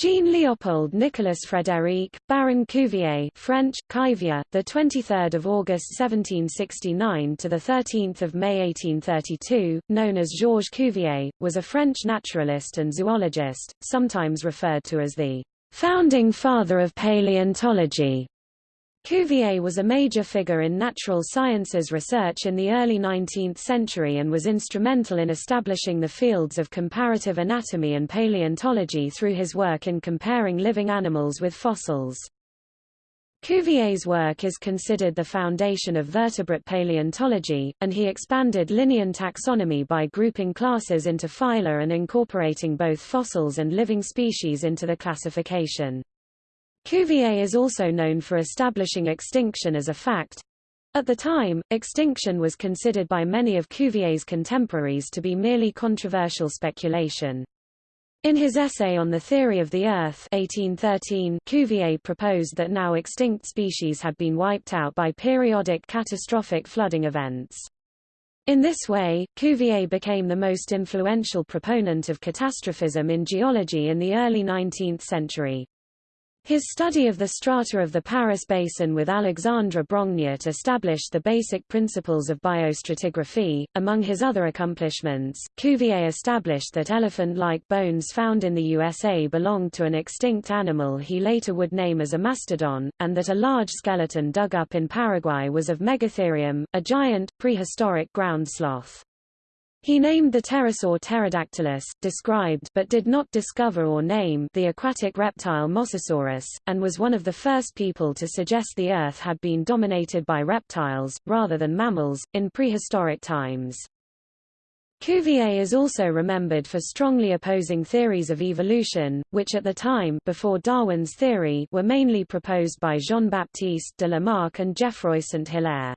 Jean-Léopold Nicolas Frédéric, Baron Cuvier French, Cuvier, the 23rd of August 1769 to the 13th of May 1832, known as Georges Cuvier, was a French naturalist and zoologist, sometimes referred to as the founding father of paleontology. Cuvier was a major figure in natural sciences research in the early 19th century and was instrumental in establishing the fields of comparative anatomy and paleontology through his work in comparing living animals with fossils. Cuvier's work is considered the foundation of vertebrate paleontology, and he expanded Linnean taxonomy by grouping classes into phyla and incorporating both fossils and living species into the classification. Cuvier is also known for establishing extinction as a fact. At the time, extinction was considered by many of Cuvier's contemporaries to be merely controversial speculation. In his essay on the theory of the Earth 1813, Cuvier proposed that now extinct species had been wiped out by periodic catastrophic flooding events. In this way, Cuvier became the most influential proponent of catastrophism in geology in the early 19th century. His study of the strata of the Paris Basin with Alexandre Brongniart established the basic principles of biostratigraphy. Among his other accomplishments, Cuvier established that elephant-like bones found in the USA belonged to an extinct animal he later would name as a mastodon, and that a large skeleton dug up in Paraguay was of Megatherium, a giant, prehistoric ground sloth. He named the pterosaur Pterodactylus, described but did not discover or name the aquatic reptile Mosasaurus, and was one of the first people to suggest the Earth had been dominated by reptiles, rather than mammals, in prehistoric times. Cuvier is also remembered for strongly opposing theories of evolution, which at the time before Darwin's theory were mainly proposed by Jean-Baptiste de Lamarck and Geoffroy Saint-Hilaire.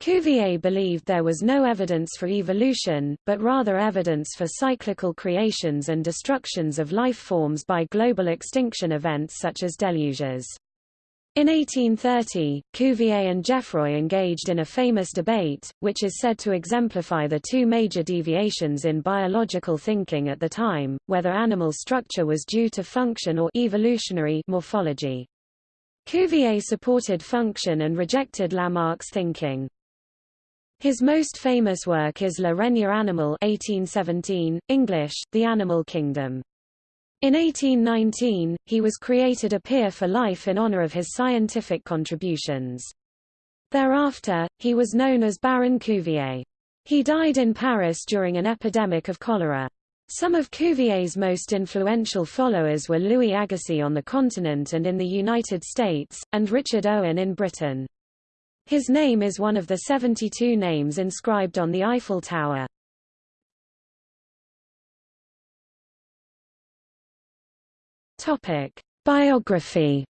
Cuvier believed there was no evidence for evolution, but rather evidence for cyclical creations and destructions of life forms by global extinction events such as deluges. In 1830, Cuvier and Geoffroy engaged in a famous debate, which is said to exemplify the two major deviations in biological thinking at the time, whether animal structure was due to function or evolutionary morphology. Cuvier supported function and rejected Lamarck's thinking. His most famous work is La Règne animal 1817, English, The Animal Kingdom. In 1819, he was created a peer for life in honor of his scientific contributions. Thereafter, he was known as Baron Cuvier. He died in Paris during an epidemic of cholera. Some of Cuvier's most influential followers were Louis Agassiz on the continent and in the United States, and Richard Owen in Britain. His name is one of the 72 names inscribed on the Eiffel Tower. Topic: Biography.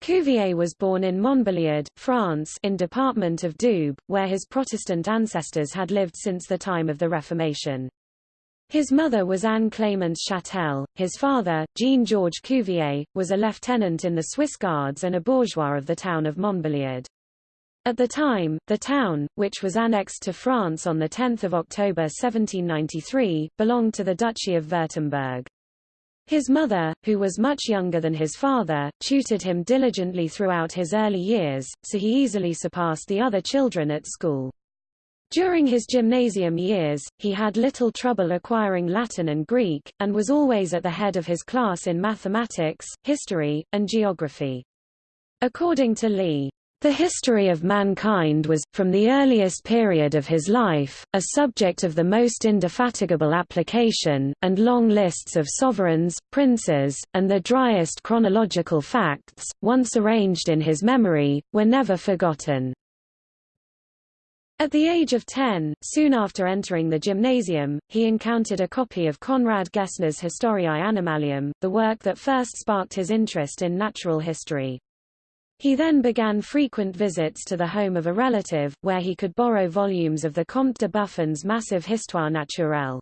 Cuvier was born in Montbéliard, France in Department of Doubs, where his Protestant ancestors had lived since the time of the Reformation. His mother was Anne Clémence Châtel, his father, Jean-Georges Cuvier, was a lieutenant in the Swiss Guards and a bourgeois of the town of Montbéliard. At the time, the town, which was annexed to France on 10 October 1793, belonged to the Duchy of Württemberg. His mother, who was much younger than his father, tutored him diligently throughout his early years, so he easily surpassed the other children at school. During his gymnasium years, he had little trouble acquiring Latin and Greek, and was always at the head of his class in mathematics, history, and geography. According to Lee, the history of mankind was, from the earliest period of his life, a subject of the most indefatigable application, and long lists of sovereigns, princes, and the driest chronological facts, once arranged in his memory, were never forgotten. At the age of 10, soon after entering the gymnasium, he encountered a copy of Conrad Gessner's Historiae Animalium, the work that first sparked his interest in natural history. He then began frequent visits to the home of a relative, where he could borrow volumes of the Comte de Buffon's massive Histoire naturelle.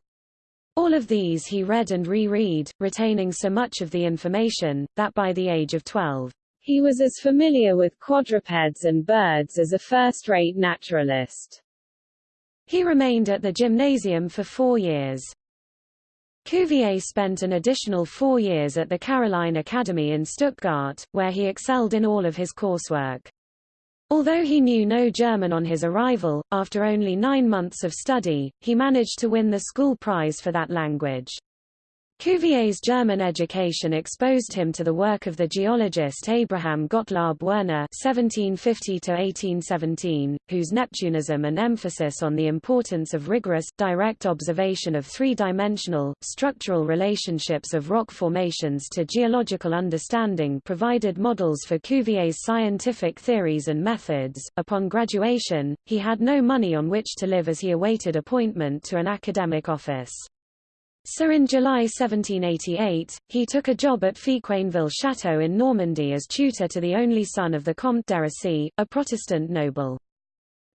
All of these he read and reread, retaining so much of the information, that by the age of 12, he was as familiar with quadrupeds and birds as a first-rate naturalist. He remained at the gymnasium for four years. Cuvier spent an additional four years at the Caroline Academy in Stuttgart, where he excelled in all of his coursework. Although he knew no German on his arrival, after only nine months of study, he managed to win the school prize for that language. Cuvier's German education exposed him to the work of the geologist Abraham Gottlob Werner (1750–1817), whose Neptunism and emphasis on the importance of rigorous, direct observation of three-dimensional, structural relationships of rock formations to geological understanding provided models for Cuvier's scientific theories and methods. Upon graduation, he had no money on which to live as he awaited appointment to an academic office. So in July 1788, he took a job at Fiquainville Château in Normandy as tutor to the only son of the Comte d'Hérisy, a Protestant noble.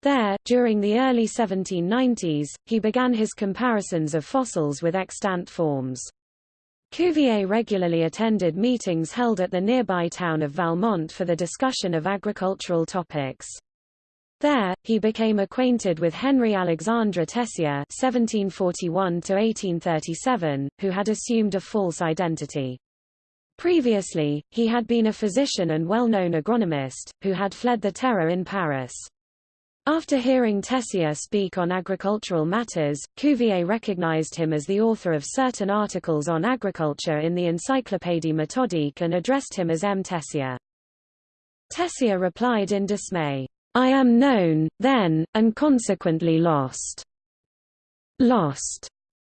There, during the early 1790s, he began his comparisons of fossils with extant forms. Cuvier regularly attended meetings held at the nearby town of Valmont for the discussion of agricultural topics. There, he became acquainted with Henry Alexandre Tessier (1741–1837), who had assumed a false identity. Previously, he had been a physician and well-known agronomist, who had fled the terror in Paris. After hearing Tessier speak on agricultural matters, Cuvier recognized him as the author of certain articles on agriculture in the Encyclopédie méthodique and addressed him as M. Tessier. Tessier replied in dismay, I am known, then, and consequently lost. Lost,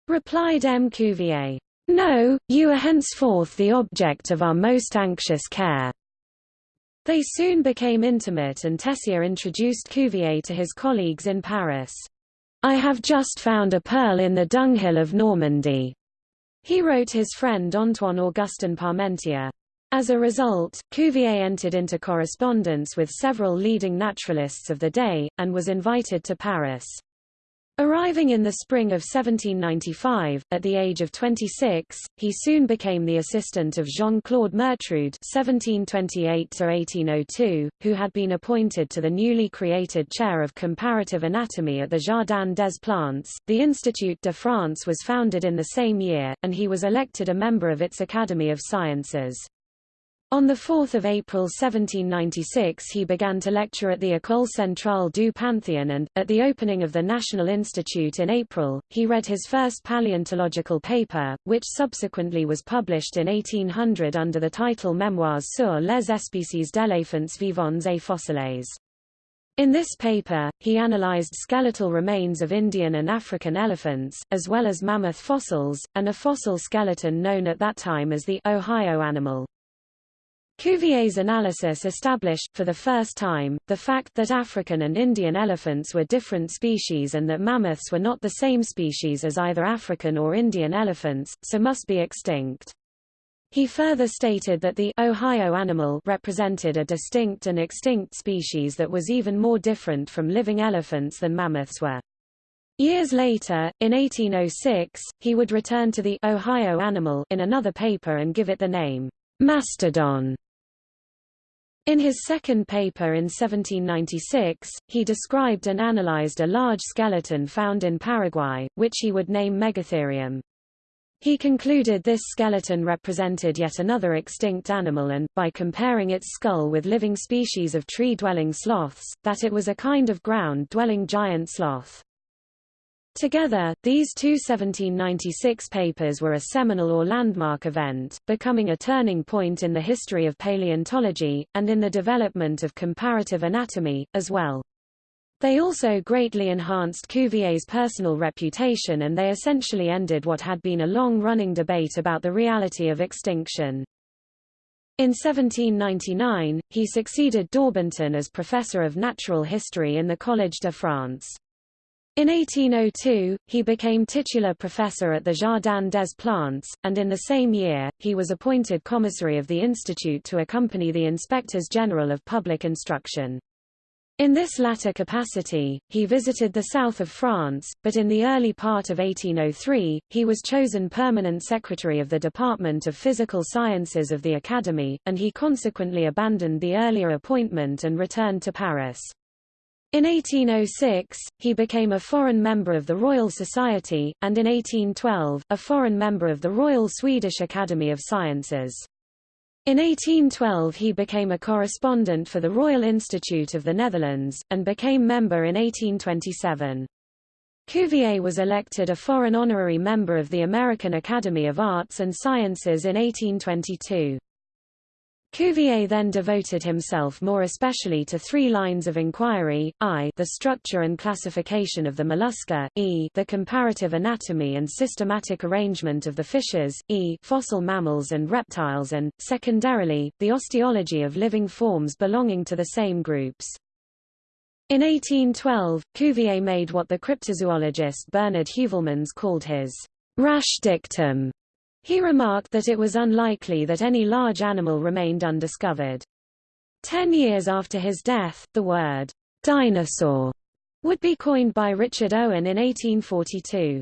replied M. Cuvier. No, you are henceforth the object of our most anxious care. They soon became intimate and Tessier introduced Cuvier to his colleagues in Paris. I have just found a pearl in the dunghill of Normandy. He wrote his friend Antoine Augustin Parmentier. As a result, Cuvier entered into correspondence with several leading naturalists of the day, and was invited to Paris. Arriving in the spring of 1795, at the age of 26, he soon became the assistant of Jean-Claude Mertrud (1728–1802), who had been appointed to the newly created chair of comparative anatomy at the Jardin des Plantes. The Institut de France was founded in the same year, and he was elected a member of its Academy of Sciences. On 4 April 1796 he began to lecture at the École Centrale du Panthéon and, at the opening of the National Institute in April, he read his first paleontological paper, which subsequently was published in 1800 under the title Mémoires sur les espèces d'éléphants vivants et fossiles. In this paper, he analyzed skeletal remains of Indian and African elephants, as well as mammoth fossils, and a fossil skeleton known at that time as the Ohio animal. Cuvier's analysis established, for the first time, the fact that African and Indian elephants were different species and that mammoths were not the same species as either African or Indian elephants, so must be extinct. He further stated that the Ohio animal represented a distinct and extinct species that was even more different from living elephants than mammoths were. Years later, in 1806, he would return to the Ohio animal in another paper and give it the name mastodon. In his second paper in 1796, he described and analyzed a large skeleton found in Paraguay, which he would name Megatherium. He concluded this skeleton represented yet another extinct animal and, by comparing its skull with living species of tree-dwelling sloths, that it was a kind of ground-dwelling giant sloth. Together, these two 1796 papers were a seminal or landmark event, becoming a turning point in the history of paleontology, and in the development of comparative anatomy, as well. They also greatly enhanced Cuvier's personal reputation and they essentially ended what had been a long-running debate about the reality of extinction. In 1799, he succeeded Daubenton as professor of natural history in the Collège de France. In 1802, he became titular professor at the Jardin des Plantes, and in the same year, he was appointed commissary of the institute to accompany the inspectors general of public instruction. In this latter capacity, he visited the south of France, but in the early part of 1803, he was chosen permanent secretary of the Department of Physical Sciences of the Academy, and he consequently abandoned the earlier appointment and returned to Paris. In 1806, he became a foreign member of the Royal Society, and in 1812, a foreign member of the Royal Swedish Academy of Sciences. In 1812 he became a correspondent for the Royal Institute of the Netherlands, and became member in 1827. Cuvier was elected a foreign honorary member of the American Academy of Arts and Sciences in 1822. Cuvier then devoted himself more especially to three lines of inquiry, i the structure and classification of the mollusca, e the comparative anatomy and systematic arrangement of the fishes, e fossil mammals and reptiles and, secondarily, the osteology of living forms belonging to the same groups. In 1812, Cuvier made what the cryptozoologist Bernard Heuvelmans called his rash dictum, he remarked that it was unlikely that any large animal remained undiscovered. Ten years after his death, the word dinosaur would be coined by Richard Owen in 1842.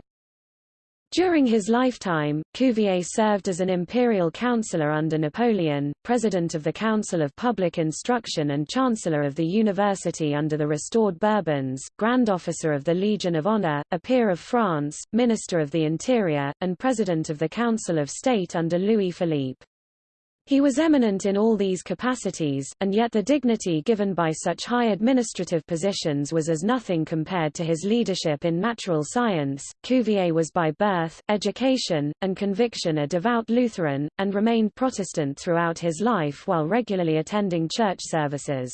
During his lifetime, Cuvier served as an imperial counselor under Napoleon, president of the Council of Public Instruction and chancellor of the university under the restored Bourbons, grand officer of the Legion of Honor, a peer of France, minister of the Interior, and president of the Council of State under Louis Philippe. He was eminent in all these capacities, and yet the dignity given by such high administrative positions was as nothing compared to his leadership in natural science. Cuvier was by birth, education, and conviction a devout Lutheran, and remained Protestant throughout his life while regularly attending church services.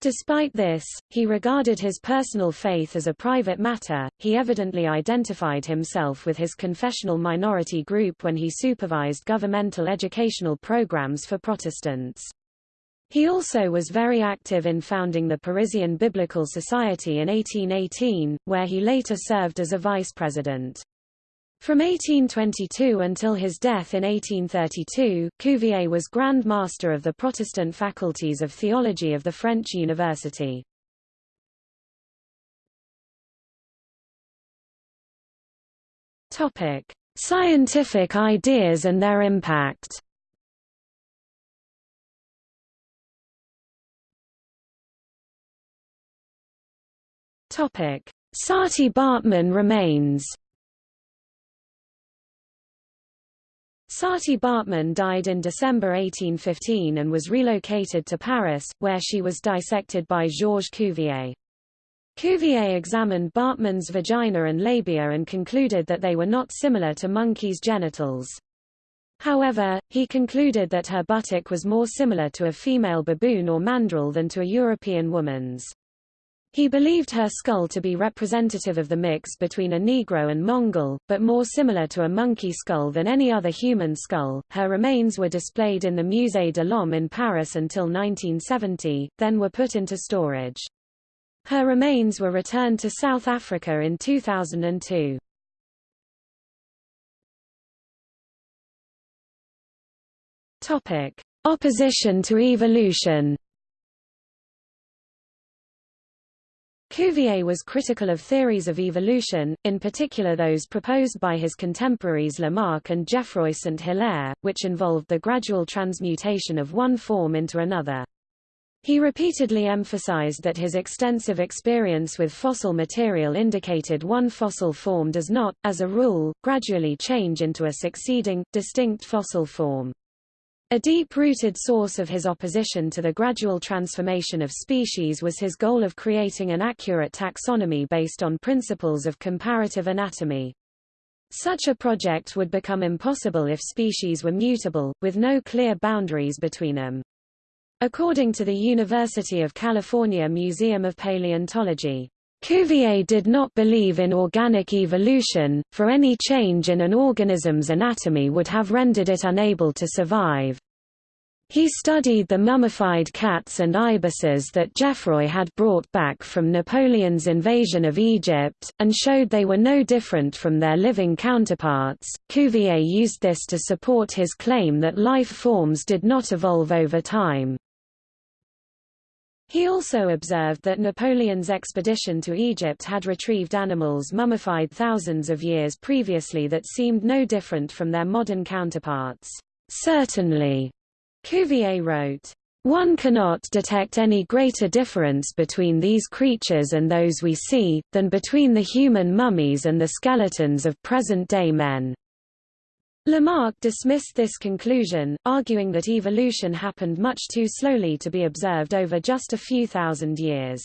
Despite this, he regarded his personal faith as a private matter. He evidently identified himself with his confessional minority group when he supervised governmental educational programs for Protestants. He also was very active in founding the Parisian Biblical Society in 1818, where he later served as a vice president. From 1822 until his death in 1832, Cuvier was Grand Master of the Protestant faculties of theology of the French University. Topic: Scientific ideas and their impact. Topic: Saartjie-Baartman remains. Saartjie-Baartman died in December 1815 and was relocated to Paris, where she was dissected by Georges Cuvier. Cuvier examined Baartman's vagina and labia and concluded that they were not similar to monkeys' genitals. However, he concluded that her buttock was more similar to a female baboon or mandrill than to a European woman's. He believed her skull to be representative of the mix between a Negro and Mongol, but more similar to a monkey skull than any other human skull. Her remains were displayed in the Musée de l'Homme in Paris until 1970, then were put into storage. Her remains were returned to South Africa in 2002. Topic: Opposition to evolution. Cuvier was critical of theories of evolution, in particular those proposed by his contemporaries Lamarck and Geoffroy St. Hilaire, which involved the gradual transmutation of one form into another. He repeatedly emphasized that his extensive experience with fossil material indicated one fossil form does not, as a rule, gradually change into a succeeding, distinct fossil form. A deep-rooted source of his opposition to the gradual transformation of species was his goal of creating an accurate taxonomy based on principles of comparative anatomy. Such a project would become impossible if species were mutable, with no clear boundaries between them. According to the University of California Museum of Paleontology, Cuvier did not believe in organic evolution, for any change in an organism's anatomy would have rendered it unable to survive. He studied the mummified cats and ibises that Geoffroy had brought back from Napoleon's invasion of Egypt, and showed they were no different from their living counterparts. Cuvier used this to support his claim that life forms did not evolve over time. He also observed that Napoleon's expedition to Egypt had retrieved animals mummified thousands of years previously that seemed no different from their modern counterparts. Certainly, Cuvier wrote, One cannot detect any greater difference between these creatures and those we see, than between the human mummies and the skeletons of present-day men. Lamarck dismissed this conclusion, arguing that evolution happened much too slowly to be observed over just a few thousand years.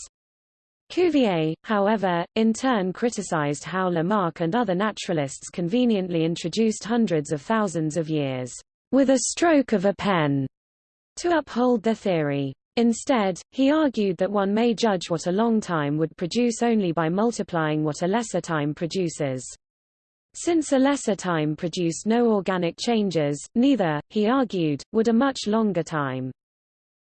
Cuvier, however, in turn criticized how Lamarck and other naturalists conveniently introduced hundreds of thousands of years, with a stroke of a pen, to uphold their theory. Instead, he argued that one may judge what a long time would produce only by multiplying what a lesser time produces. Since a lesser time produced no organic changes, neither, he argued, would a much longer time.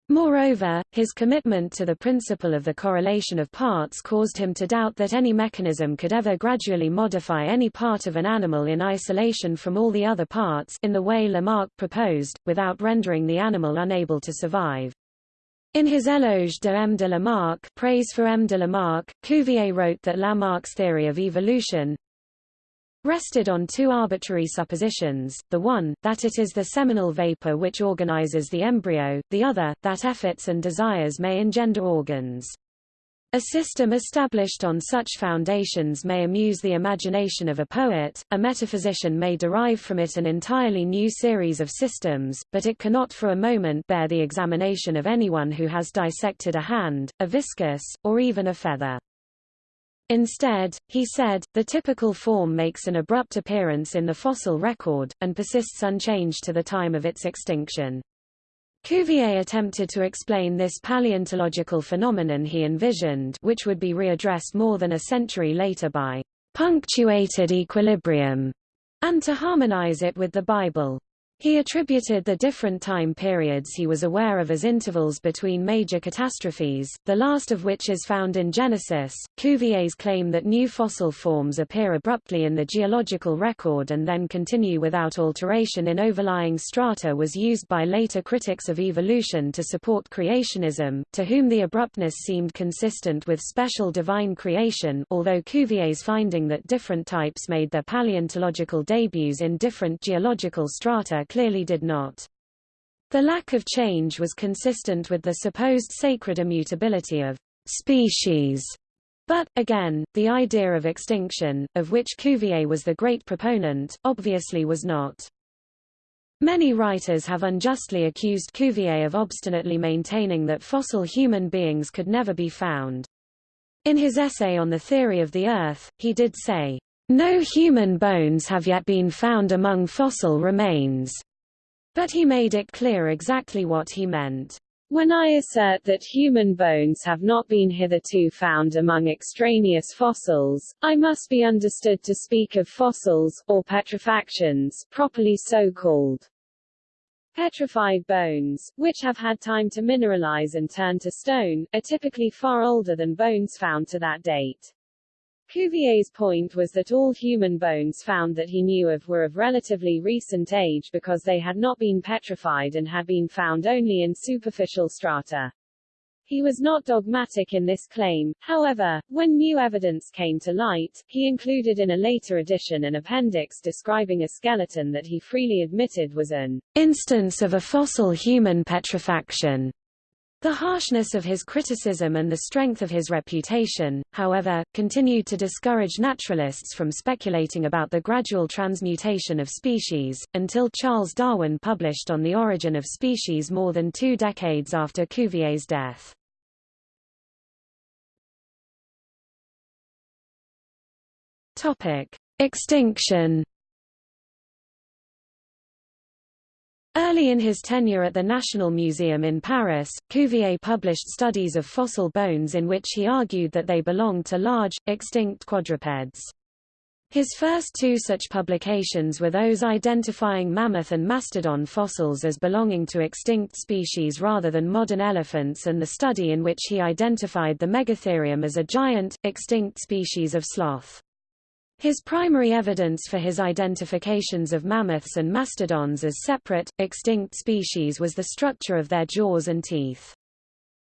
Moreover, his commitment to the principle of the correlation of parts caused him to doubt that any mechanism could ever gradually modify any part of an animal in isolation from all the other parts in the way Lamarck proposed, without rendering the animal unable to survive. In his Éloge de M. de Lamarck praise for M. de Lamarck, Cuvier wrote that Lamarck's theory of evolution, rested on two arbitrary suppositions, the one, that it is the seminal vapor which organizes the embryo, the other, that efforts and desires may engender organs. A system established on such foundations may amuse the imagination of a poet, a metaphysician may derive from it an entirely new series of systems, but it cannot for a moment bear the examination of anyone who has dissected a hand, a viscus, or even a feather. Instead, he said, the typical form makes an abrupt appearance in the fossil record, and persists unchanged to the time of its extinction. Cuvier attempted to explain this paleontological phenomenon he envisioned which would be readdressed more than a century later by punctuated equilibrium, and to harmonize it with the Bible. He attributed the different time periods he was aware of as intervals between major catastrophes, the last of which is found in Genesis. Cuvier's claim that new fossil forms appear abruptly in the geological record and then continue without alteration in overlying strata was used by later critics of evolution to support creationism, to whom the abruptness seemed consistent with special divine creation although Cuvier's finding that different types made their paleontological debuts in different geological strata clearly did not. The lack of change was consistent with the supposed sacred immutability of species. But, again, the idea of extinction, of which Cuvier was the great proponent, obviously was not. Many writers have unjustly accused Cuvier of obstinately maintaining that fossil human beings could never be found. In his essay on the theory of the Earth, he did say, no human bones have yet been found among fossil remains. But he made it clear exactly what he meant. When I assert that human bones have not been hitherto found among extraneous fossils, I must be understood to speak of fossils, or petrifactions, properly so called. Petrified bones, which have had time to mineralize and turn to stone, are typically far older than bones found to that date. Cuvier's point was that all human bones found that he knew of were of relatively recent age because they had not been petrified and had been found only in superficial strata. He was not dogmatic in this claim, however, when new evidence came to light, he included in a later edition an appendix describing a skeleton that he freely admitted was an instance of a fossil human petrifaction. The harshness of his criticism and the strength of his reputation, however, continued to discourage naturalists from speculating about the gradual transmutation of species, until Charles Darwin published On the Origin of Species more than two decades after Cuvier's death. Extinction Early in his tenure at the National Museum in Paris, Cuvier published studies of fossil bones in which he argued that they belonged to large, extinct quadrupeds. His first two such publications were those identifying mammoth and mastodon fossils as belonging to extinct species rather than modern elephants and the study in which he identified the Megatherium as a giant, extinct species of sloth. His primary evidence for his identifications of mammoths and mastodons as separate, extinct species was the structure of their jaws and teeth.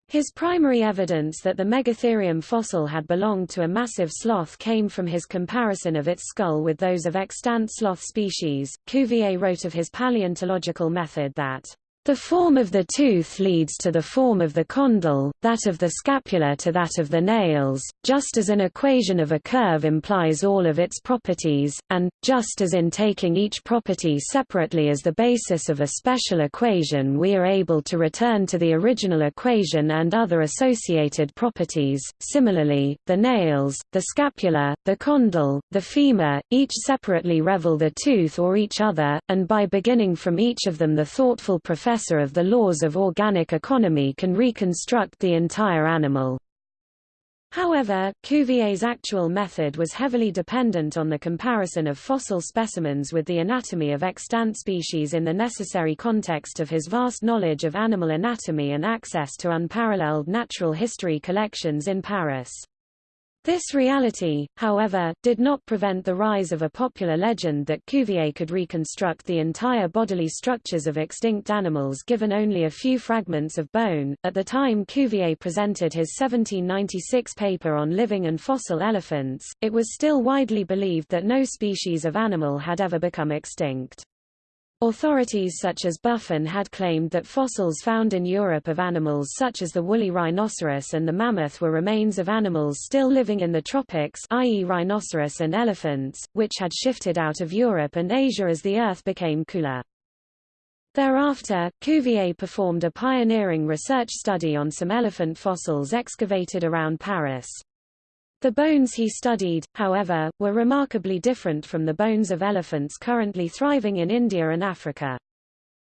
His primary evidence that the Megatherium fossil had belonged to a massive sloth came from his comparison of its skull with those of extant sloth species. Cuvier wrote of his paleontological method that The form of the tooth leads to the form of the condyle, that of the scapula to that of the nails, just as an equation of a curve implies all of its properties, and, just as in taking each property separately as the basis of a special equation we are able to return to the original equation and other associated properties, similarly, the nails, the scapula, the condyle, the femur, each separately reveal the tooth or each other, and by beginning from each of them the thoughtful professor professor of the laws of organic economy can reconstruct the entire animal. However, Cuvier's actual method was heavily dependent on the comparison of fossil specimens with the anatomy of extant species in the necessary context of his vast knowledge of animal anatomy and access to unparalleled natural history collections in Paris. This reality, however, did not prevent the rise of a popular legend that Cuvier could reconstruct the entire bodily structures of extinct animals given only a few fragments of bone. At the time Cuvier presented his 1796 paper on living and fossil elephants, it was still widely believed that no species of animal had ever become extinct. Authorities such as Buffon had claimed that fossils found in Europe of animals such as the woolly rhinoceros and the mammoth were remains of animals still living in the tropics i.e. rhinoceros and elephants, which had shifted out of Europe and Asia as the Earth became cooler. Thereafter, Cuvier performed a pioneering research study on some elephant fossils excavated around Paris. The bones he studied, however, were remarkably different from the bones of elephants currently thriving in India and Africa.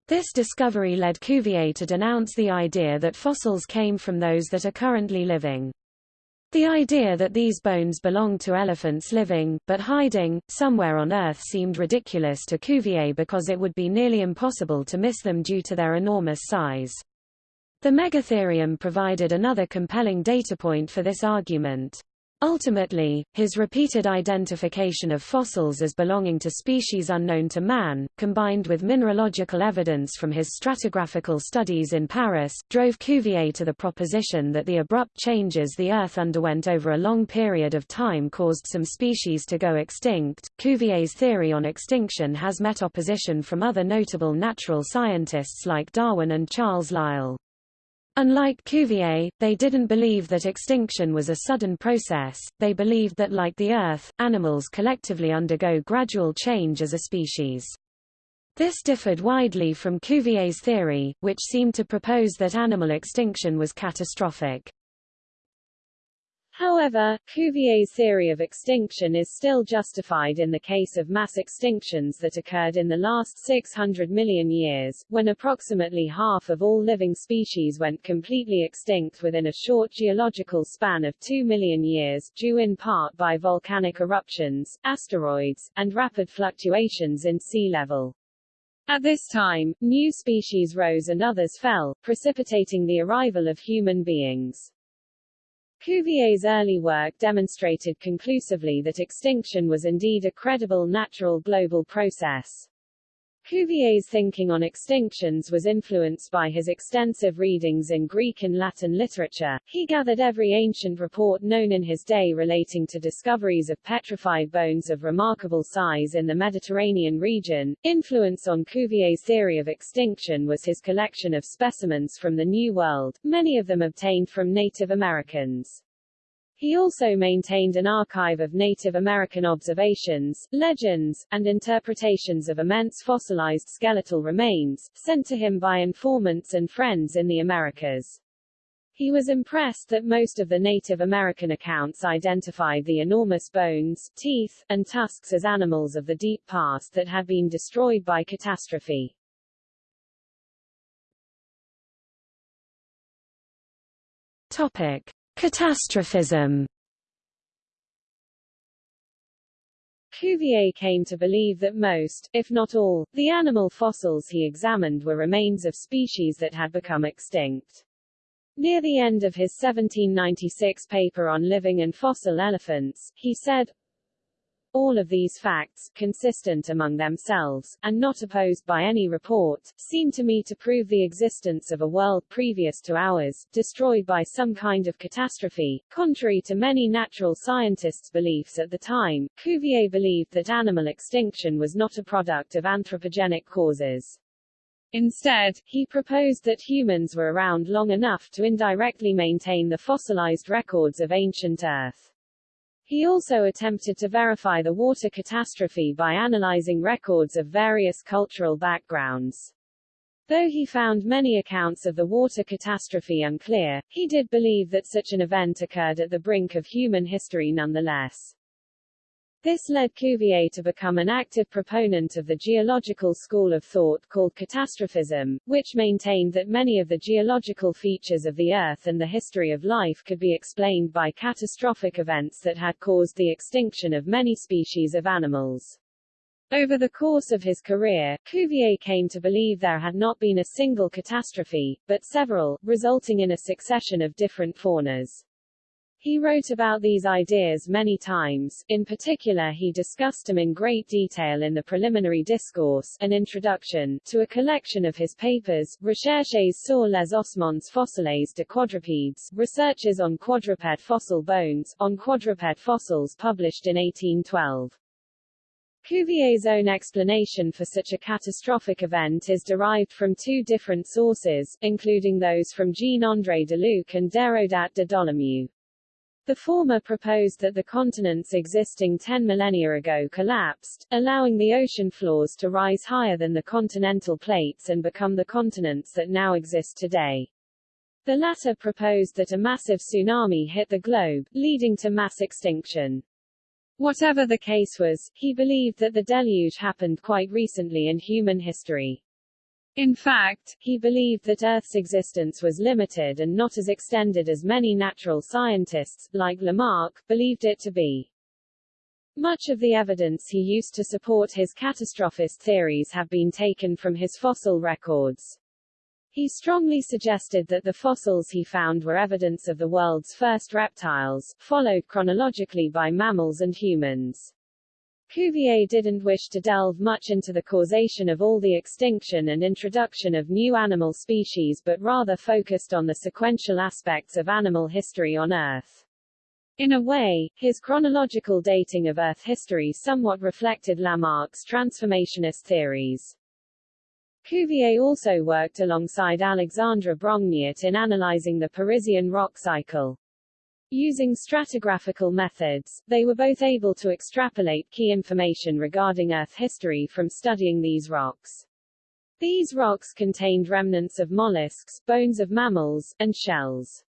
This discovery led Cuvier to denounce the idea that fossils came from those that are currently living. The idea that these bones belonged to elephants living, but hiding, somewhere on Earth seemed ridiculous to Cuvier because it would be nearly impossible to miss them due to their enormous size. The megatherium provided another compelling data point for this argument. Ultimately, his repeated identification of fossils as belonging to species unknown to man, combined with mineralogical evidence from his stratigraphical studies in Paris, drove Cuvier to the proposition that the abrupt changes the Earth underwent over a long period of time caused some species to go extinct. Cuvier's theory on extinction has met opposition from other notable natural scientists like Darwin and Charles Lyell. Unlike Cuvier, they didn't believe that extinction was a sudden process, they believed that like the Earth, animals collectively undergo gradual change as a species. This differed widely from Cuvier's theory, which seemed to propose that animal extinction was catastrophic. However, Cuvier's theory of extinction is still justified in the case of mass extinctions that occurred in the last 600 million years, when approximately half of all living species went completely extinct within a short geological span of 2 million years, due in part by volcanic eruptions, asteroids, and rapid fluctuations in sea level. At this time, new species rose and others fell, precipitating the arrival of human beings. Cuvier's early work demonstrated conclusively that extinction was indeed a credible natural global process. Cuvier's thinking on extinctions was influenced by his extensive readings in Greek and Latin literature. He gathered every ancient report known in his day relating to discoveries of petrified bones of remarkable size in the Mediterranean region. Influence on Cuvier's theory of extinction was his collection of specimens from the New World, many of them obtained from Native Americans. He also maintained an archive of Native American observations, legends, and interpretations of immense fossilized skeletal remains, sent to him by informants and friends in the Americas. He was impressed that most of the Native American accounts identified the enormous bones, teeth, and tusks as animals of the deep past that had been destroyed by catastrophe. Topic. Catastrophism Cuvier came to believe that most, if not all, the animal fossils he examined were remains of species that had become extinct. Near the end of his 1796 paper on living and fossil elephants, he said, all of these facts, consistent among themselves, and not opposed by any report, seem to me to prove the existence of a world previous to ours, destroyed by some kind of catastrophe. Contrary to many natural scientists' beliefs at the time, Cuvier believed that animal extinction was not a product of anthropogenic causes. Instead, he proposed that humans were around long enough to indirectly maintain the fossilized records of ancient Earth. He also attempted to verify the water catastrophe by analyzing records of various cultural backgrounds. Though he found many accounts of the water catastrophe unclear, he did believe that such an event occurred at the brink of human history nonetheless. This led Cuvier to become an active proponent of the geological school of thought called catastrophism, which maintained that many of the geological features of the Earth and the history of life could be explained by catastrophic events that had caused the extinction of many species of animals. Over the course of his career, Cuvier came to believe there had not been a single catastrophe, but several, resulting in a succession of different faunas. He wrote about these ideas many times, in particular he discussed them in great detail in the preliminary discourse an introduction to a collection of his papers, Recherches sur les ossements fossiles de quadrupèdes, Researches on Quadruped Fossil Bones, on Quadruped Fossils published in 1812. Cuvier's own explanation for such a catastrophic event is derived from two different sources, including those from Jean-André Deluc and Déodat de Dolomieu. The former proposed that the continents existing ten millennia ago collapsed, allowing the ocean floors to rise higher than the continental plates and become the continents that now exist today. The latter proposed that a massive tsunami hit the globe, leading to mass extinction. Whatever the case was, he believed that the deluge happened quite recently in human history. In fact, he believed that Earth's existence was limited and not as extended as many natural scientists, like Lamarck, believed it to be. Much of the evidence he used to support his catastrophist theories have been taken from his fossil records. He strongly suggested that the fossils he found were evidence of the world's first reptiles, followed chronologically by mammals and humans. Cuvier didn't wish to delve much into the causation of all the extinction and introduction of new animal species but rather focused on the sequential aspects of animal history on Earth. In a way, his chronological dating of Earth history somewhat reflected Lamarck's transformationist theories. Cuvier also worked alongside Alexandre Brongniart in analyzing the Parisian rock cycle. Using stratigraphical methods, they were both able to extrapolate key information regarding Earth history from studying these rocks. These rocks contained remnants of mollusks, bones of mammals, and shells.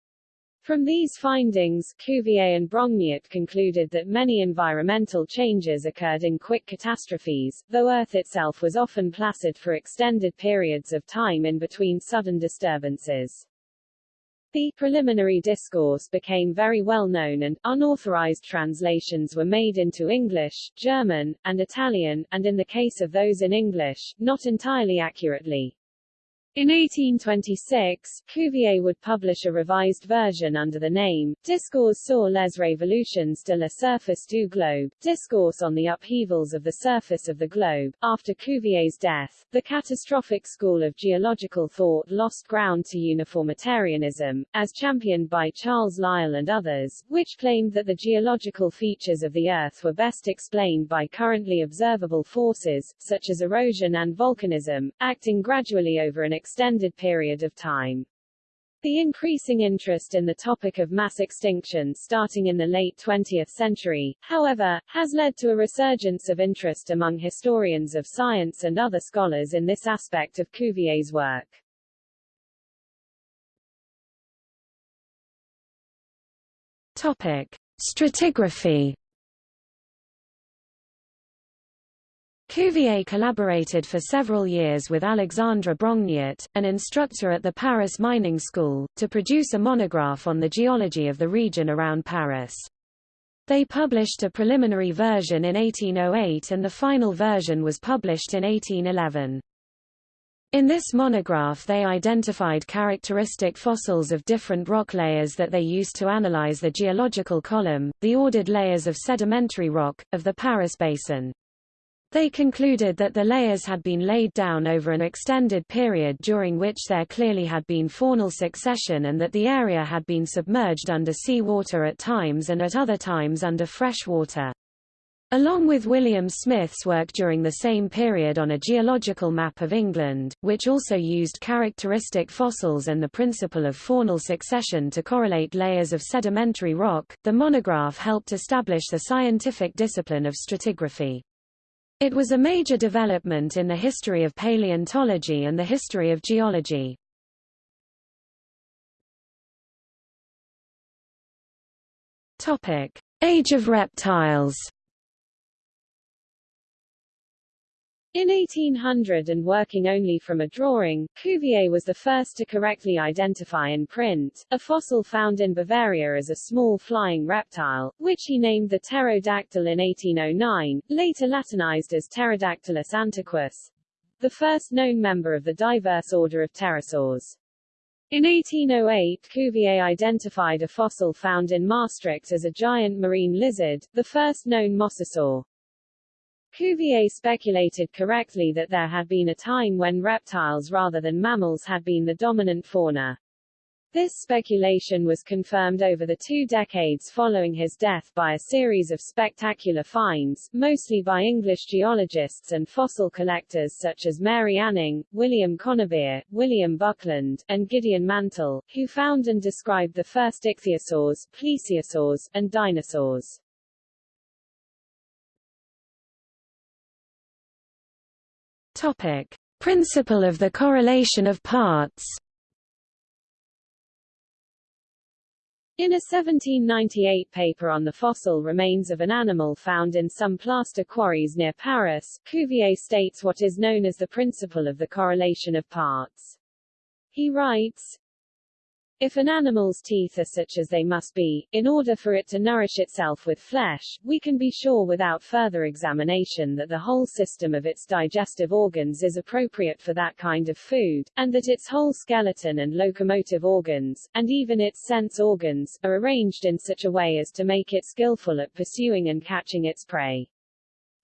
From these findings, Cuvier and Brongniart concluded that many environmental changes occurred in quick catastrophes, though Earth itself was often placid for extended periods of time in between sudden disturbances. The preliminary discourse became very well known and, unauthorized translations were made into English, German, and Italian, and in the case of those in English, not entirely accurately. In 1826, Cuvier would publish a revised version under the name, Discours sur les révolutions de la surface du globe, Discourse on the upheavals of the surface of the globe. After Cuvier's death, the catastrophic school of geological thought lost ground to uniformitarianism, as championed by Charles Lyell and others, which claimed that the geological features of the Earth were best explained by currently observable forces, such as erosion and volcanism, acting gradually over an extended period of time. The increasing interest in the topic of mass extinction starting in the late 20th century, however, has led to a resurgence of interest among historians of science and other scholars in this aspect of Cuvier's work. Topic: Stratigraphy Cuvier collaborated for several years with Alexandre Brongniart, an instructor at the Paris Mining School, to produce a monograph on the geology of the region around Paris. They published a preliminary version in 1808 and the final version was published in 1811. In this monograph they identified characteristic fossils of different rock layers that they used to analyze the geological column, the ordered layers of sedimentary rock, of the Paris Basin. They concluded that the layers had been laid down over an extended period during which there clearly had been faunal succession and that the area had been submerged under sea water at times and at other times under fresh water. Along with William Smith's work during the same period on a geological map of England, which also used characteristic fossils and the principle of faunal succession to correlate layers of sedimentary rock, the monograph helped establish the scientific discipline of stratigraphy. It was a major development in the history of paleontology and the history of geology. Age of reptiles In 1800 and working only from a drawing, Cuvier was the first to correctly identify in print, a fossil found in Bavaria as a small flying reptile, which he named the pterodactyl in 1809, later Latinized as Pterodactylus antiquus, the first known member of the diverse order of pterosaurs. In 1808 Cuvier identified a fossil found in Maastricht as a giant marine lizard, the first known mosasaur. Cuvier speculated correctly that there had been a time when reptiles rather than mammals had been the dominant fauna. This speculation was confirmed over the two decades following his death by a series of spectacular finds, mostly by English geologists and fossil collectors such as Mary Anning, William Conybeare, William Buckland, and Gideon Mantell, who found and described the first ichthyosaurs, plesiosaurs, and dinosaurs. Topic: Principle of the correlation of parts. In a 1798 paper on the fossil remains of an animal found in some plaster quarries near Paris, Cuvier states what is known as the principle of the correlation of parts. He writes, if an animal's teeth are such as they must be, in order for it to nourish itself with flesh, we can be sure without further examination that the whole system of its digestive organs is appropriate for that kind of food, and that its whole skeleton and locomotive organs, and even its sense organs, are arranged in such a way as to make it skillful at pursuing and catching its prey.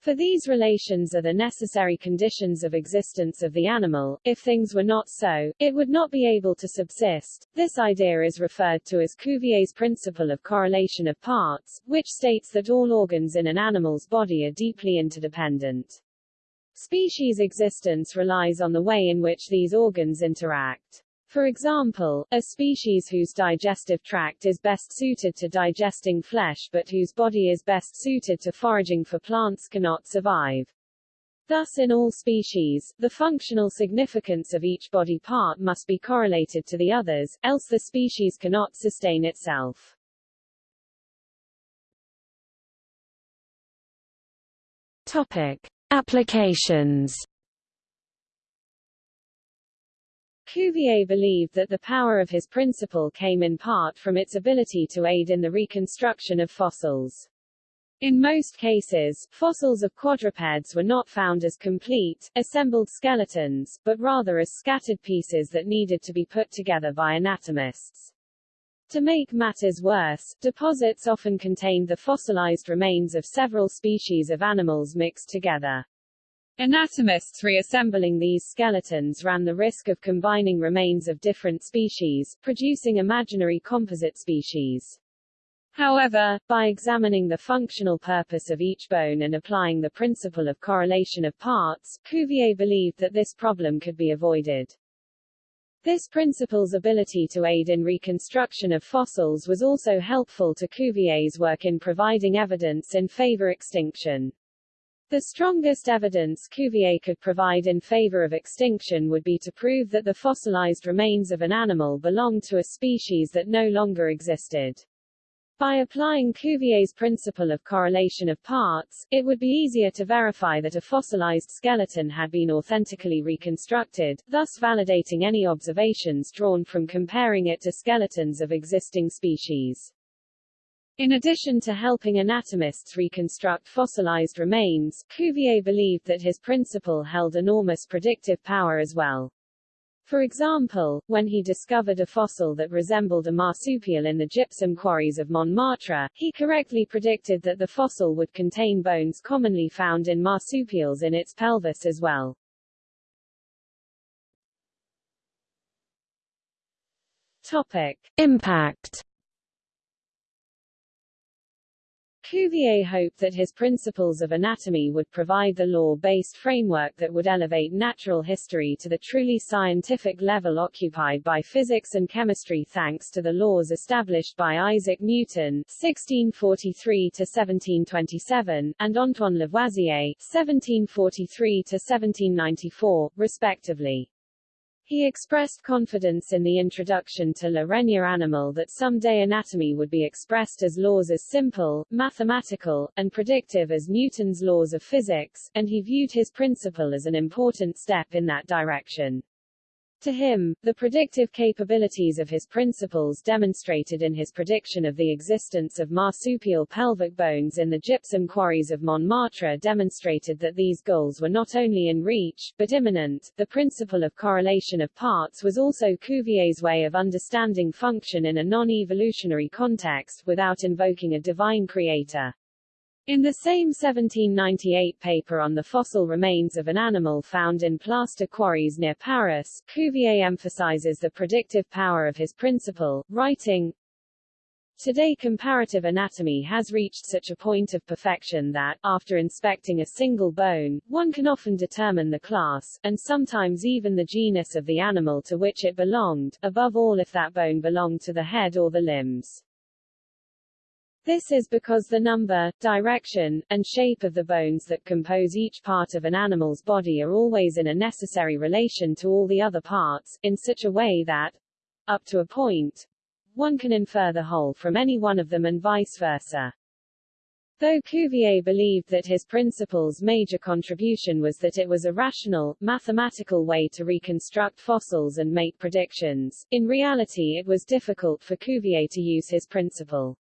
For these relations are the necessary conditions of existence of the animal. If things were not so, it would not be able to subsist. This idea is referred to as Cuvier's principle of correlation of parts, which states that all organs in an animal's body are deeply interdependent. Species existence relies on the way in which these organs interact. For example, a species whose digestive tract is best suited to digesting flesh but whose body is best suited to foraging for plants cannot survive. Thus in all species, the functional significance of each body part must be correlated to the others, else the species cannot sustain itself. Topic. Applications Cuvier believed that the power of his principle came in part from its ability to aid in the reconstruction of fossils. In most cases, fossils of quadrupeds were not found as complete, assembled skeletons, but rather as scattered pieces that needed to be put together by anatomists. To make matters worse, deposits often contained the fossilized remains of several species of animals mixed together. Anatomists reassembling these skeletons ran the risk of combining remains of different species, producing imaginary composite species. However, by examining the functional purpose of each bone and applying the principle of correlation of parts, Cuvier believed that this problem could be avoided. This principle's ability to aid in reconstruction of fossils was also helpful to Cuvier's work in providing evidence in favor extinction. The strongest evidence Cuvier could provide in favor of extinction would be to prove that the fossilized remains of an animal belonged to a species that no longer existed. By applying Cuvier's principle of correlation of parts, it would be easier to verify that a fossilized skeleton had been authentically reconstructed, thus validating any observations drawn from comparing it to skeletons of existing species. In addition to helping anatomists reconstruct fossilized remains, Cuvier believed that his principle held enormous predictive power as well. For example, when he discovered a fossil that resembled a marsupial in the gypsum quarries of Montmartre, he correctly predicted that the fossil would contain bones commonly found in marsupials in its pelvis as well. Topic. Impact Cuvier hoped that his principles of anatomy would provide the law-based framework that would elevate natural history to the truly scientific level occupied by physics and chemistry thanks to the laws established by Isaac Newton (1643–1727) and Antoine Lavoisier (1743–1794), respectively. He expressed confidence in the introduction to Règne Animal that someday anatomy would be expressed as laws as simple, mathematical, and predictive as Newton's laws of physics, and he viewed his principle as an important step in that direction. To him, the predictive capabilities of his principles demonstrated in his prediction of the existence of marsupial pelvic bones in the gypsum quarries of Montmartre demonstrated that these goals were not only in reach, but imminent. The principle of correlation of parts was also Cuvier's way of understanding function in a non-evolutionary context, without invoking a divine creator. In the same 1798 paper on the fossil remains of an animal found in plaster quarries near Paris, Cuvier emphasizes the predictive power of his principle, writing, Today comparative anatomy has reached such a point of perfection that, after inspecting a single bone, one can often determine the class, and sometimes even the genus of the animal to which it belonged, above all if that bone belonged to the head or the limbs. This is because the number, direction, and shape of the bones that compose each part of an animal's body are always in a necessary relation to all the other parts, in such a way that, up to a point, one can infer the whole from any one of them and vice versa. Though Cuvier believed that his principle's major contribution was that it was a rational, mathematical way to reconstruct fossils and make predictions, in reality it was difficult for Cuvier to use his principle.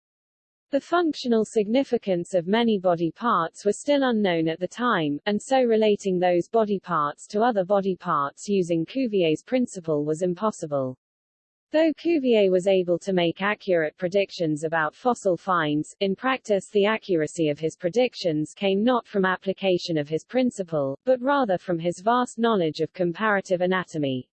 The functional significance of many body parts was still unknown at the time, and so relating those body parts to other body parts using Cuvier's principle was impossible. Though Cuvier was able to make accurate predictions about fossil finds, in practice the accuracy of his predictions came not from application of his principle, but rather from his vast knowledge of comparative anatomy.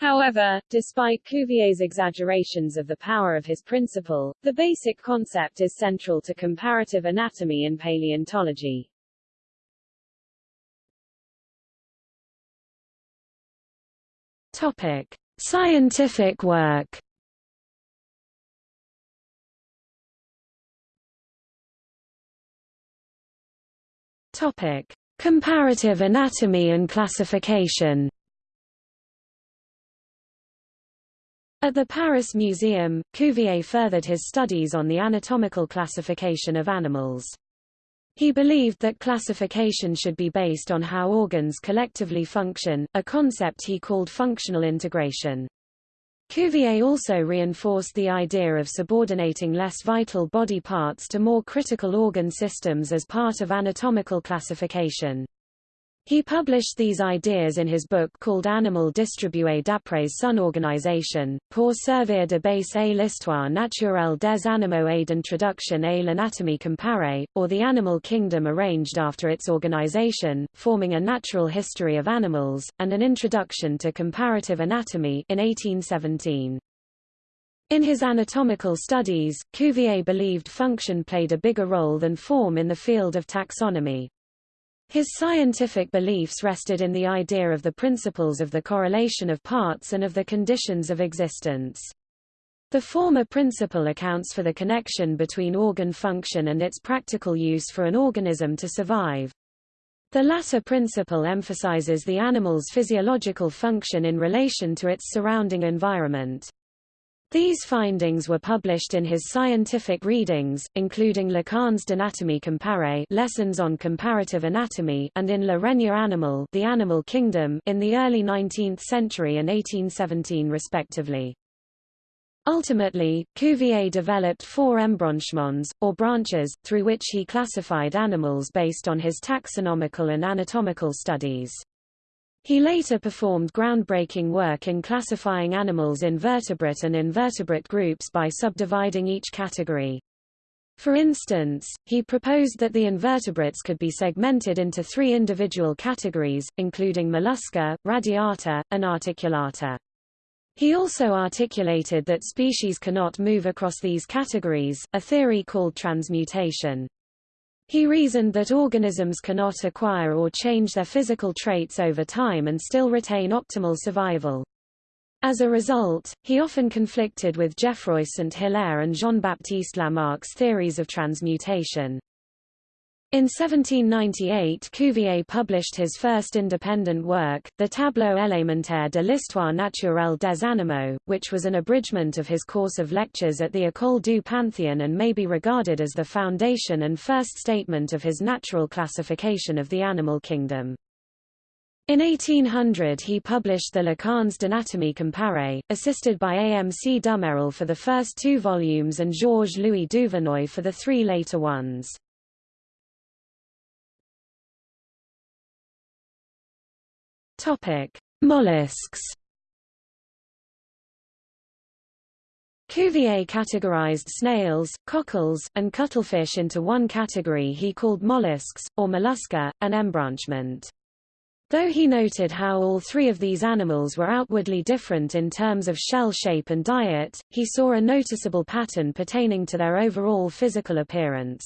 However, despite Cuvier's exaggerations of the power of his principle, the basic concept is central to comparative anatomy and paleontology. Topic: Scientific work. Topic: Comparative anatomy and classification. At the Paris Museum, Cuvier furthered his studies on the anatomical classification of animals. He believed that classification should be based on how organs collectively function, a concept he called functional integration. Cuvier also reinforced the idea of subordinating less vital body parts to more critical organ systems as part of anatomical classification. He published these ideas in his book called Animal distribué d'après son organisation, pour servir de base à l'histoire naturelle des animaux et d'introduction à l'anatomie comparée, or The Animal Kingdom arranged after its organisation, forming a natural history of animals, and an introduction to comparative anatomy in 1817. In his anatomical studies, Cuvier believed function played a bigger role than form in the field of taxonomy. His scientific beliefs rested in the idea of the principles of the correlation of parts and of the conditions of existence. The former principle accounts for the connection between organ function and its practical use for an organism to survive. The latter principle emphasizes the animal's physiological function in relation to its surrounding environment. These findings were published in his scientific readings, including Leçons d'anatomie comparée Lessons on Comparative Anatomy and in Le Règne Animal The Animal Kingdom in the early 19th century and 1817 respectively. Ultimately, Cuvier developed four embranchements, or branches, through which he classified animals based on his taxonomical and anatomical studies. He later performed groundbreaking work in classifying animals in vertebrate and invertebrate groups by subdividing each category. For instance, he proposed that the invertebrates could be segmented into three individual categories, including mollusca, radiata, and articulata. He also articulated that species cannot move across these categories, a theory called transmutation. He reasoned that organisms cannot acquire or change their physical traits over time and still retain optimal survival. As a result, he often conflicted with Geoffroy St. Hilaire and Jean-Baptiste Lamarck's theories of transmutation. In 1798 Cuvier published his first independent work, the Tableau élémentaire de l'histoire naturelle des animaux, which was an abridgment of his course of lectures at the École du Panthéon and may be regarded as the foundation and first statement of his natural classification of the animal kingdom. In 1800 he published the Leçons d'anatomie comparée, assisted by A. M. C. Dumeril for the first two volumes and Georges-Louis Duvernoy for the three later ones. Topic: Mollusks. Cuvier categorized snails, cockles, and cuttlefish into one category he called mollusks, or mollusca, an embranchment. Though he noted how all three of these animals were outwardly different in terms of shell shape and diet, he saw a noticeable pattern pertaining to their overall physical appearance.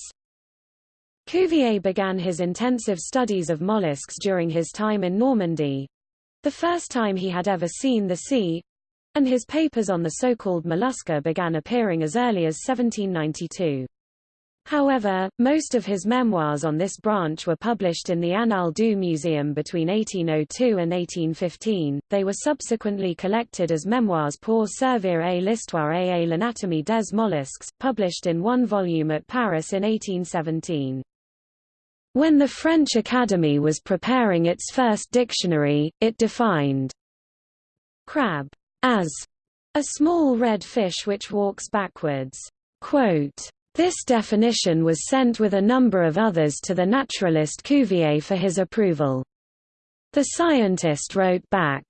Cuvier began his intensive studies of mollusks during his time in Normandy, the first time he had ever seen the sea, and his papers on the so-called mollusca began appearing as early as 1792. However, most of his memoirs on this branch were published in the Annales du Muséum between 1802 and 1815. They were subsequently collected as Memoirs pour servir à l'histoire et à l'anatomie des mollusques, published in one volume at Paris in 1817. When the French Academy was preparing its first dictionary, it defined crab as a small red fish which walks backwards. Quote, this definition was sent with a number of others to the naturalist Cuvier for his approval. The scientist wrote back,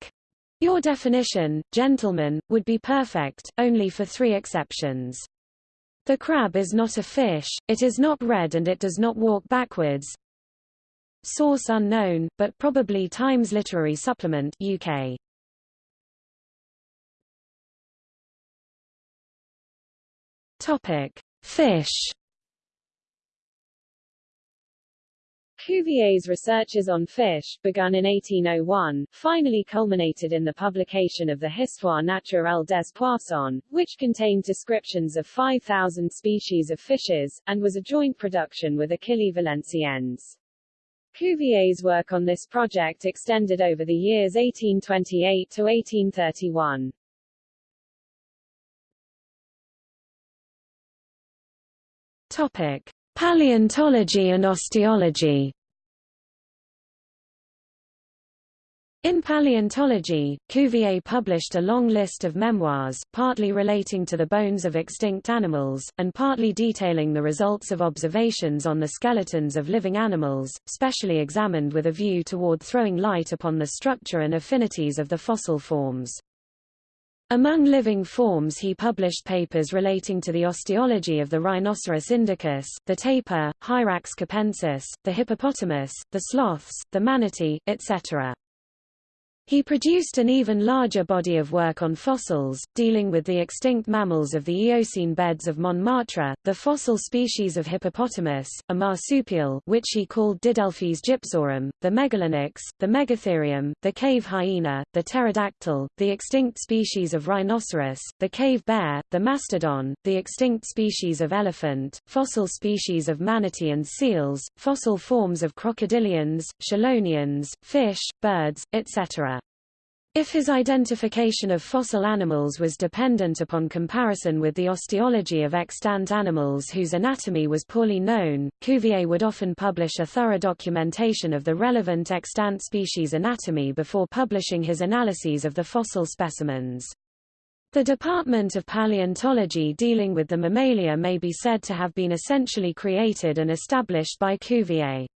Your definition, gentlemen, would be perfect, only for three exceptions. The crab is not a fish, it is not red and it does not walk backwards. Source unknown, but probably Times Literary Supplement UK. Topic: Fish. Cuvier's researches on fish, begun in 1801, finally culminated in the publication of the Histoire naturelle des poissons, which contained descriptions of 5,000 species of fishes, and was a joint production with Achille Valenciennes. Cuvier's work on this project extended over the years 1828 to 1831. Topic: Paleontology and osteology. In paleontology, Cuvier published a long list of memoirs, partly relating to the bones of extinct animals, and partly detailing the results of observations on the skeletons of living animals, specially examined with a view toward throwing light upon the structure and affinities of the fossil forms. Among living forms he published papers relating to the osteology of the Rhinoceros indicus, the tapir, Hyrax capensis, the hippopotamus, the sloths, the manatee, etc. He produced an even larger body of work on fossils, dealing with the extinct mammals of the Eocene beds of Montmartre, the fossil species of hippopotamus, a marsupial which he called Didelphis gypsorum, the megalonyx, the megatherium, the cave hyena, the pterodactyl, the extinct species of rhinoceros, the cave bear, the mastodon, the extinct species of elephant, fossil species of manatee and seals, fossil forms of crocodilians, chelonians, fish, birds, etc. If his identification of fossil animals was dependent upon comparison with the osteology of extant animals whose anatomy was poorly known, Cuvier would often publish a thorough documentation of the relevant extant species anatomy before publishing his analyses of the fossil specimens. The Department of Paleontology dealing with the mammalia may be said to have been essentially created and established by Cuvier.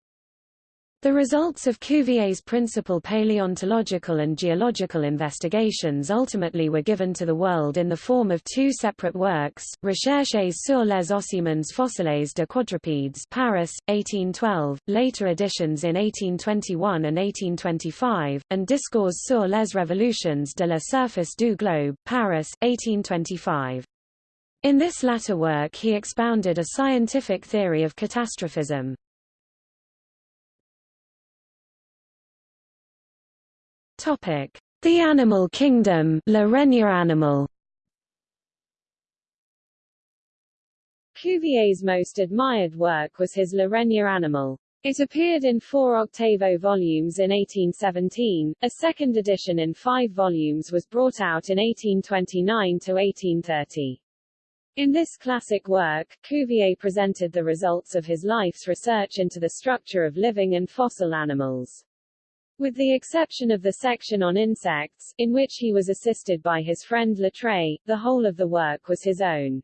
The results of Cuvier's principal paleontological and geological investigations ultimately were given to the world in the form of two separate works, Recherches sur les ossements fossiles de quadrupèdes Paris, 1812, later editions in 1821 and 1825, and Discours sur les révolutions de la surface du globe Paris, 1825. In this latter work he expounded a scientific theory of catastrophism. Topic: The Animal Kingdom, Règne animal. Cuvier's most admired work was his Règne animal. It appeared in four octavo volumes in 1817, a second edition in five volumes was brought out in 1829 to 1830. In this classic work, Cuvier presented the results of his life's research into the structure of living and fossil animals. With the exception of the section on insects, in which he was assisted by his friend Latreille, the whole of the work was his own.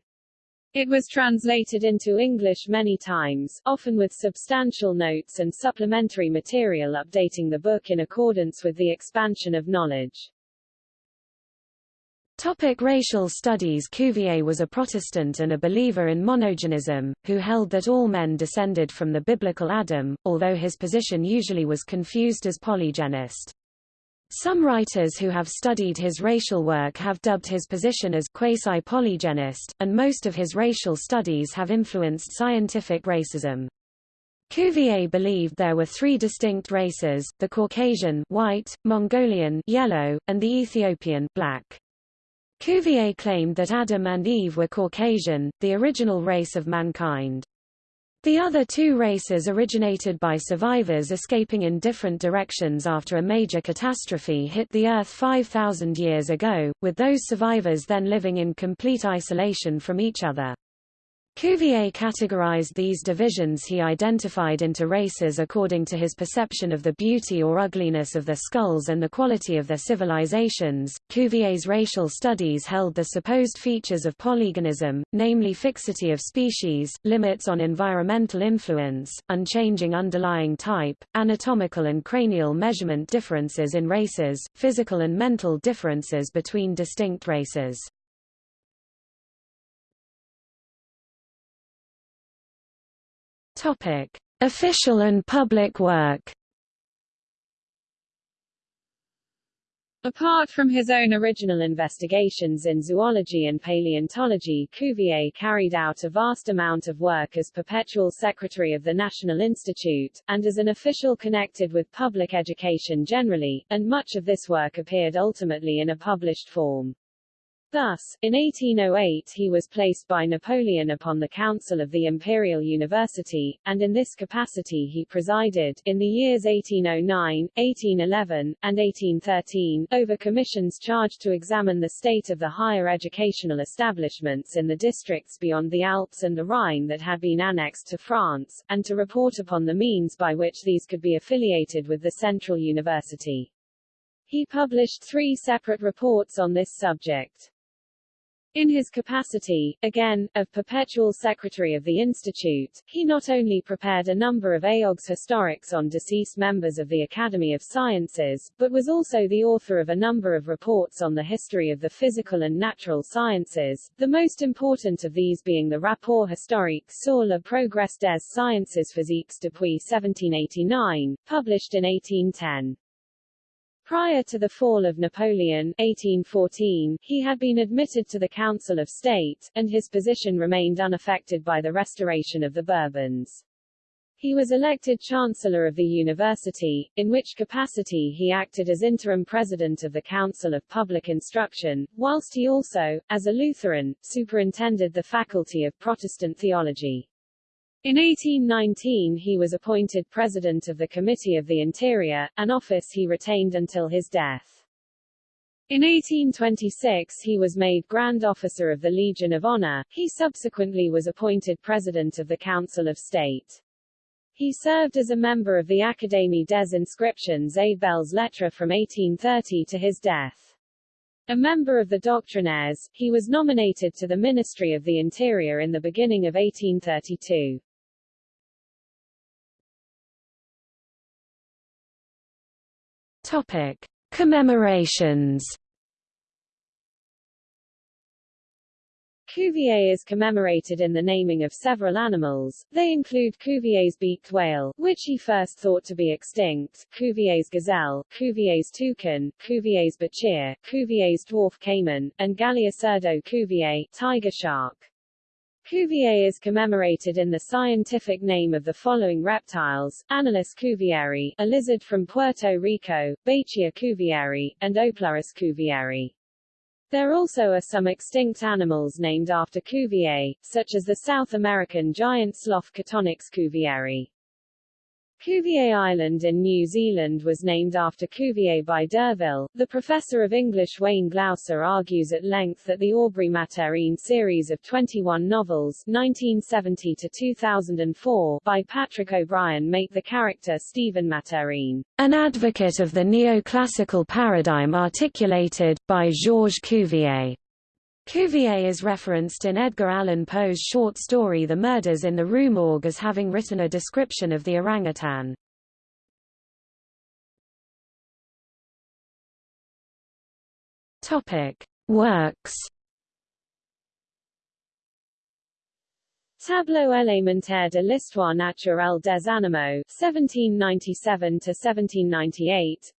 It was translated into English many times, often with substantial notes and supplementary material updating the book in accordance with the expansion of knowledge. Topic racial studies Cuvier was a Protestant and a believer in monogenism, who held that all men descended from the biblical Adam, although his position usually was confused as polygenist. Some writers who have studied his racial work have dubbed his position as quasi-polygenist, and most of his racial studies have influenced scientific racism. Cuvier believed there were three distinct races, the Caucasian white, Mongolian yellow, and the Ethiopian black. Cuvier claimed that Adam and Eve were Caucasian, the original race of mankind. The other two races originated by survivors escaping in different directions after a major catastrophe hit the Earth 5,000 years ago, with those survivors then living in complete isolation from each other. Cuvier categorized these divisions he identified into races according to his perception of the beauty or ugliness of their skulls and the quality of their civilizations. Cuvier's racial studies held the supposed features of polygenism, namely fixity of species, limits on environmental influence, unchanging underlying type, anatomical and cranial measurement differences in races, physical and mental differences between distinct races. Topic: Official and public work. Apart from his own original investigations in zoology and paleontology Cuvier carried out a vast amount of work as perpetual secretary of the National Institute, and as an official connected with public education generally, and much of this work appeared ultimately in a published form. Thus, in 1808 he was placed by Napoleon upon the Council of the Imperial University, and in this capacity he presided, in the years 1809, 1811, and 1813, over commissions charged to examine the state of the higher educational establishments in the districts beyond the Alps and the Rhine that had been annexed to France, and to report upon the means by which these could be affiliated with the Central University. He published three separate reports on this subject. In his capacity, again, of perpetual secretary of the Institute, he not only prepared a number of Éloges historiques on deceased members of the Academy of Sciences, but was also the author of a number of reports on the history of the physical and natural sciences, the most important of these being the Rapport historique sur le progrès des sciences physiques depuis 1789, published in 1810. Prior to the fall of Napoleon 1814, he had been admitted to the Council of State, and his position remained unaffected by the restoration of the Bourbons. He was elected Chancellor of the University, in which capacity he acted as interim president of the Council of Public Instruction, whilst he also, as a Lutheran, superintended the Faculty of Protestant Theology. In 1819 he was appointed President of the Committee of the Interior, an office he retained until his death. In 1826 he was made Grand Officer of the Legion of Honor, he subsequently was appointed President of the Council of State. He served as a member of the Académie des Inscriptions et Belles Lettres from 1830 to his death. A member of the Doctrinaires, he was nominated to the Ministry of the Interior in the beginning of 1832. Topic: Commemorations. Cuvier is commemorated in the naming of several animals. They include Cuvier's beaked whale, which he first thought to be extinct, Cuvier's gazelle, Cuvier's toucan, Cuvier's bichir, Cuvier's dwarf caiman, and Galeocerdo cuvier, tiger shark. Cuvier is commemorated in the scientific name of the following reptiles, Anolis cuvieri, a lizard from Puerto Rico, Bachia cuvieri, and Oplurus cuvieri. There also are some extinct animals named after Cuvier, such as the South American giant sloth Catonyx cuvieri. Cuvier Island in New Zealand was named after Cuvier by d'Urville. The professor of English Wayne Glausser argues at length that the Aubrey Maturin series of 21 novels 1970 to 2004 by Patrick O'Brian make the character Stephen Maturin an advocate of the neoclassical paradigm articulated by Georges Cuvier. Cuvier is referenced in Edgar Allan Poe's short story The Murders in the Rue Morgue as having written a description of the orangutan. Topic: Works. Tableau élémentaire de l'histoire naturelle des animaux, 1797 to 1798.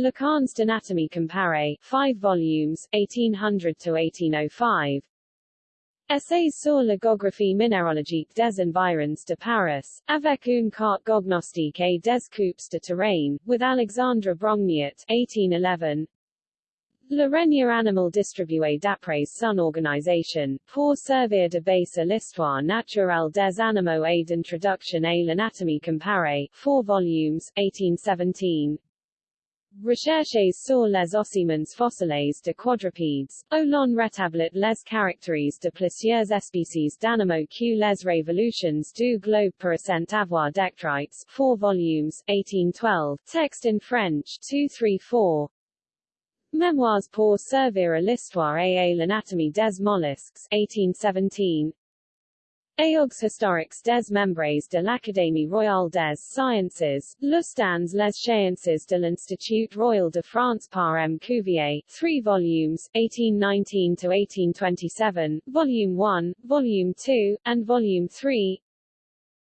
Leçons d'anatomie comparée, 5 volumes, 1800-1805 Essays sur la géographie minéralogique des environs de Paris, avec une carte géognostique et des coupes de terrain, with Alexandre Brongniart, 1811 Le Règne animal distribué d'après son organisation, pour servir de base à l'histoire naturelle des animaux et d'introduction à l'anatomie comparée, 4 volumes, 1817 Recherches sur les ossements fossiles de quadrupèdes, au l'on rétablit les caractères de plusieurs espèces d'animaux que les révolutions du globe paraissent avoir décrites 4 volumes, 1812, text in French 234, Memoirs pour servir à l'histoire et à l'anatomie des mollusques 1817, Éloges historiques des membres de l'Académie royale des sciences, lus dans les sciences de l'Institut royal de France par M. Cuvier, 3 volumes, 1819-1827, Volume 1, Volume 2, and Volume 3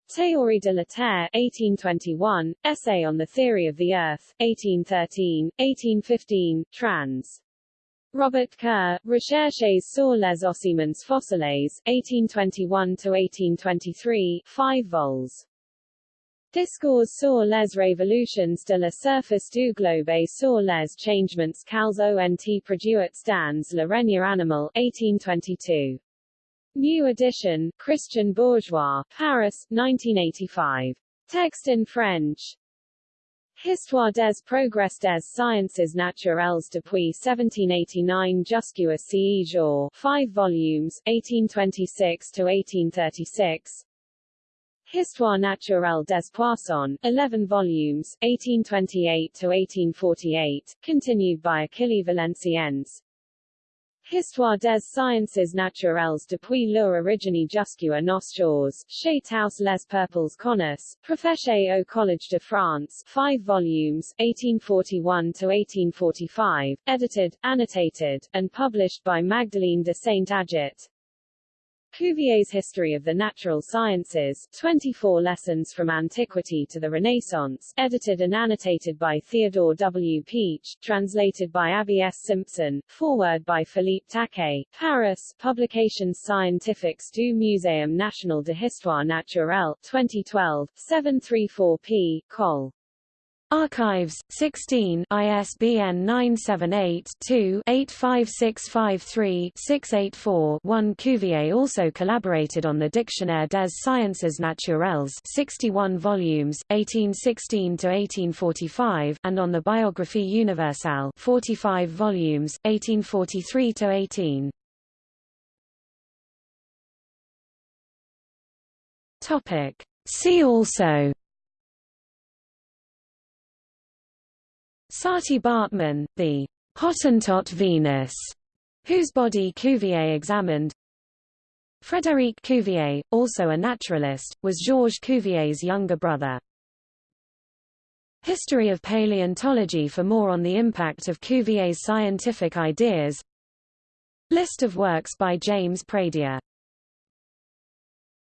Théorie de la Terre 1821, Essay on the Theory of the Earth, 1813, 1815, trans. Robert Kerr, Recherches sur les ossements fossiles, 1821-1823, 5 vols. Discours sur les révolutions de la surface du globe et sur les changements qu'elles ont produit dans le règne animal, 1822. New edition, Christian Bourgois, Paris, 1985. Text in French. Histoire des progrès des sciences naturelles depuis 1789 jusqu'à ce jour 5 volumes, 1826-1836 Histoire naturelle des poissons, 11 volumes, 1828 to 1848, continued by Achille Valenciennes Histoire des sciences naturelles depuis leur origine jusqu'à nos jours, chez Tous les peuples connus, professé au Collège de France, 5 volumes, 1841-1845, edited, annotated, and published by Magdeleine de Saint-Agy. Cuvier's History of the Natural Sciences, 24 Lessons from Antiquity to the Renaissance, edited and annotated by Theodore W. Pietsch, translated by Abby S. Simpson, foreword by Philippe Taquet, Paris, Publications Scientifiques du Muséum National de Histoire Naturelle, 2012, 734p, Col. Archives, 16 ISBN 978-2-85653-684-1 Cuvier also collaborated on the Dictionnaire des sciences naturelles 61 volumes, 1816–1845 and on the Biographie universelle 45 volumes, 1843–18. See also Saartjie Baartman, the Hottentot Venus, whose body Cuvier examined. Frédéric Cuvier, also a naturalist, was Georges Cuvier's younger brother. History of Paleontology for more on the impact of Cuvier's scientific ideas List of works by James Pradier